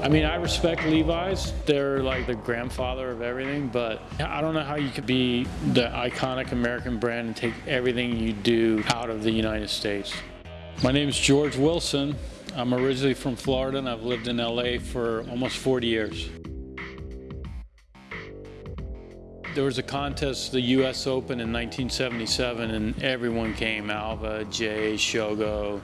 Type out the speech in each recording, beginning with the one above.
I mean, I respect Levi's. They're like the grandfather of everything, but I don't know how you could be the iconic American brand and take everything you do out of the United States. My name is George Wilson. I'm originally from Florida and I've lived in LA for almost 40 years. There was a contest, the US Open in 1977, and everyone came, Alva, Jay, Shogo,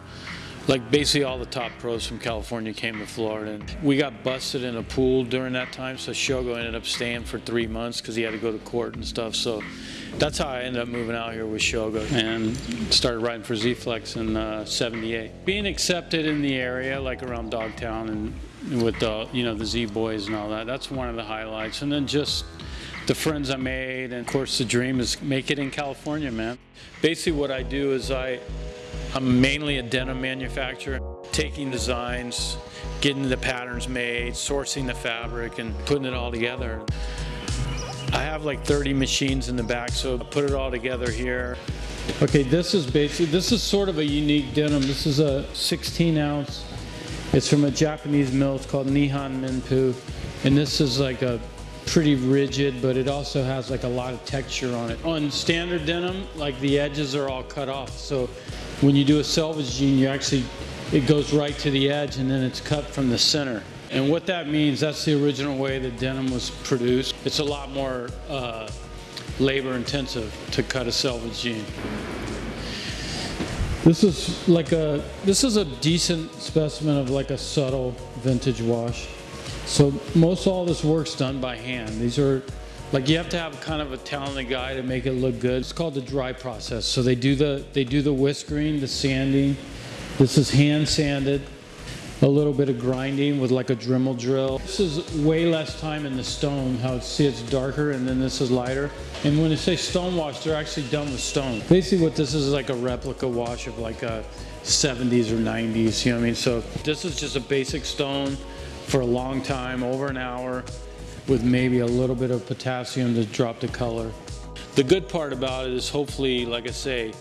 like basically all the top pros from California came to Florida. And We got busted in a pool during that time, so Shogo ended up staying for three months because he had to go to court and stuff. So that's how I ended up moving out here with Shogo and started riding for Z-Flex in uh, 78. Being accepted in the area, like around Dogtown and with the, you know, the Z-Boys and all that, that's one of the highlights. And then just the friends I made, and of course the dream is make it in California, man. Basically what I do is I, I'm mainly a denim manufacturer, taking designs, getting the patterns made, sourcing the fabric, and putting it all together. I have like 30 machines in the back, so I put it all together here. Okay, this is basically, this is sort of a unique denim. This is a 16 ounce. It's from a Japanese mill. It's called Nihon Menpu. And this is like a pretty rigid, but it also has like a lot of texture on it. On standard denim, like the edges are all cut off. So when you do a selvage jean, you actually, it goes right to the edge and then it's cut from the center. And what that means, that's the original way that denim was produced. It's a lot more uh, labor intensive to cut a selvage jean. This is like a, this is a decent specimen of like a subtle vintage wash. So most all this work's done by hand. These are, like you have to have kind of a talented guy to make it look good. It's called the dry process. So they do the, they do the whiskering, the sanding. This is hand sanded. A little bit of grinding with like a Dremel drill. This is way less time in the stone. How it's, see it's darker and then this is lighter. And when they say stone wash, they're actually done with stone. Basically what this is is like a replica wash of like a 70s or 90s, you know what I mean? So this is just a basic stone for a long time, over an hour, with maybe a little bit of potassium to drop the color. The good part about it is hopefully, like I say,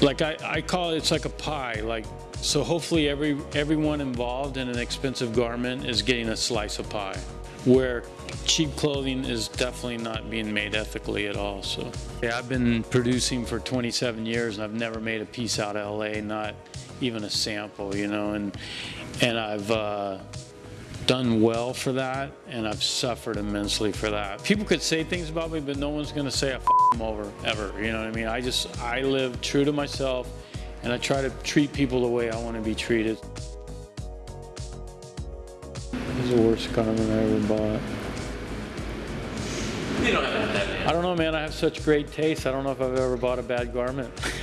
like I, I call it, it's like a pie. Like so hopefully every everyone involved in an expensive garment is getting a slice of pie. Where cheap clothing is definitely not being made ethically at all. So yeah, I've been producing for 27 years and I've never made a piece out of LA, not even a sample, you know, and and I've uh, done well for that, and I've suffered immensely for that. People could say things about me, but no one's gonna say I f them over ever. You know what I mean? I just I live true to myself, and I try to treat people the way I want to be treated. This is the worst garment I ever bought. You don't have that, man. I don't know, man. I have such great taste. I don't know if I've ever bought a bad garment.